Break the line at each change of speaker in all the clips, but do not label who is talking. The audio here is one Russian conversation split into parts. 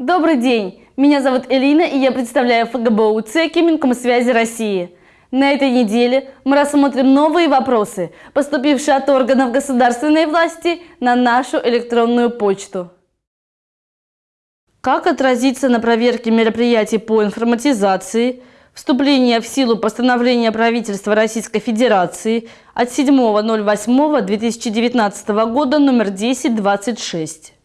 Добрый день! Меня зовут Элина и я представляю ФГБУ ЦЕКИ Минкомсвязи России. На этой неделе мы рассмотрим новые вопросы, поступившие от органов государственной власти на нашу электронную почту. Как отразиться на проверке мероприятий по информатизации, вступление в силу постановления правительства Российской Федерации от 7.08.2019 года номер 1026?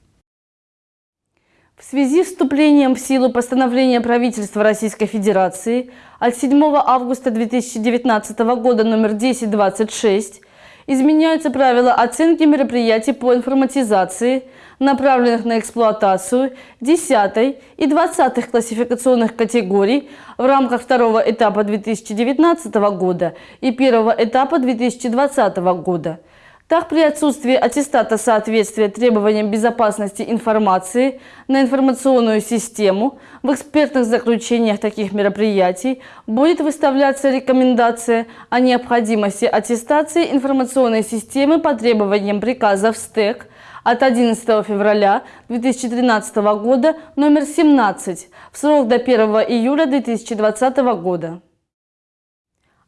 В связи с вступлением в силу постановления правительства Российской Федерации от 7 августа 2019 года номер 1026 изменяются правила оценки мероприятий по информатизации, направленных на эксплуатацию 10 и 20 классификационных категорий в рамках второго этапа 2019 года и первого этапа 2020 года – так, при отсутствии аттестата соответствия требованиям безопасности информации на информационную систему в экспертных заключениях таких мероприятий будет выставляться рекомендация о необходимости аттестации информационной системы по требованиям приказа в СТЭК от 11 февраля 2013 года номер 17 в срок до 1 июля 2020 года.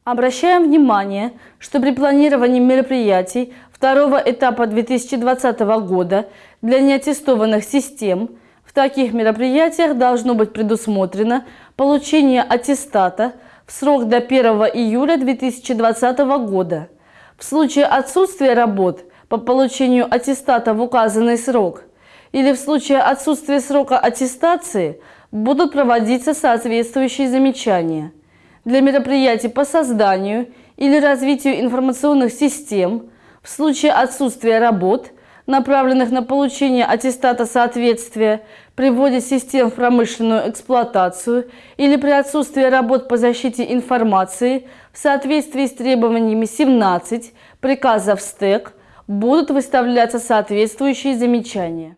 Обращаем внимание, что при планировании мероприятий второго этапа 2020 года для неаттестованных систем в таких мероприятиях должно быть предусмотрено получение аттестата в срок до 1 июля 2020 года. В случае отсутствия работ по получению аттестата в указанный срок или в случае отсутствия срока аттестации будут проводиться соответствующие замечания – для мероприятий по созданию или развитию информационных систем в случае отсутствия работ, направленных на получение аттестата соответствия при вводе систем в промышленную эксплуатацию или при отсутствии работ по защите информации в соответствии с требованиями 17 приказов СТЭК будут выставляться соответствующие замечания.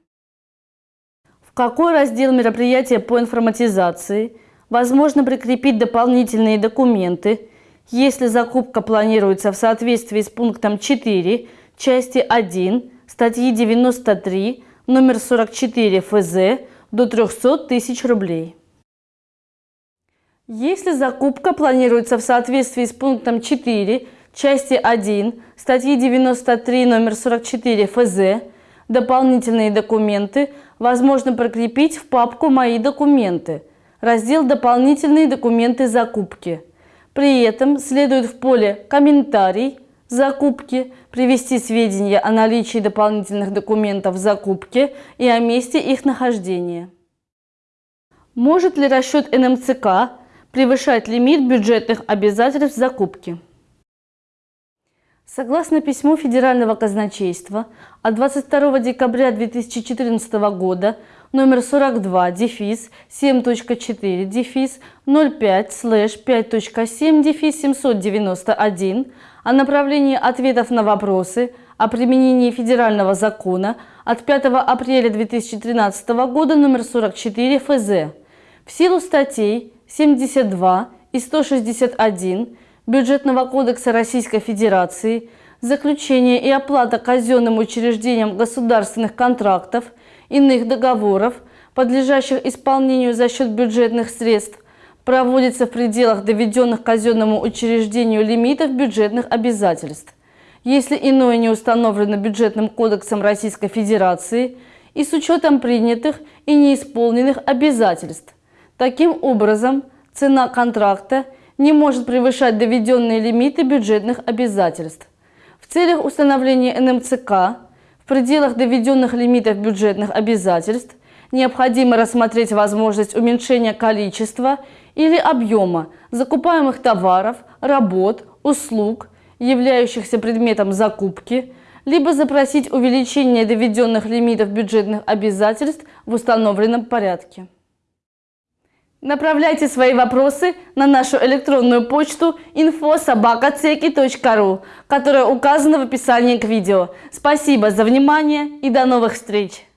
В какой раздел мероприятия по информатизации – Возможно прикрепить дополнительные документы, если закупка планируется в соответствии с пунктом 4 части 1 статьи 93 номер 44 ФЗ до 300 тысяч рублей. Если закупка планируется в соответствии с пунктом 4 части 1 статьи 93 номер 44 ФЗ, дополнительные документы возможно прикрепить в папку «Мои документы», раздел «Дополнительные документы закупки». При этом следует в поле «Комментарий» закупки привести сведения о наличии дополнительных документов закупки и о месте их нахождения. Может ли расчет НМЦК превышать лимит бюджетных обязательств закупки? Согласно письму Федерального казначейства от 22 декабря 2014 года номер 42, дефис 7.4, дефис 05, слэш 5.7, дефис 791 о направлении ответов на вопросы о применении федерального закона от 5 апреля 2013 года номер 44 ФЗ в силу статей 72 и 161 Бюджетного кодекса Российской Федерации заключение и оплата казенным учреждениям государственных контрактов – иных договоров, подлежащих исполнению за счет бюджетных средств, проводится в пределах доведенных казенному учреждению лимитов бюджетных обязательств. Если иное не установлено бюджетным кодексом Российской Федерации и с учетом принятых и неисполненных обязательств. Таким образом, цена контракта не может превышать доведенные лимиты бюджетных обязательств. В целях установления НМЦК пределах доведенных лимитов бюджетных обязательств необходимо рассмотреть возможность уменьшения количества или объема закупаемых товаров, работ, услуг, являющихся предметом закупки, либо запросить увеличение доведенных лимитов бюджетных обязательств в установленном порядке. Направляйте свои вопросы на нашу электронную почту info.sobakaceki.ru, которая указана в описании к видео. Спасибо за внимание и до новых встреч!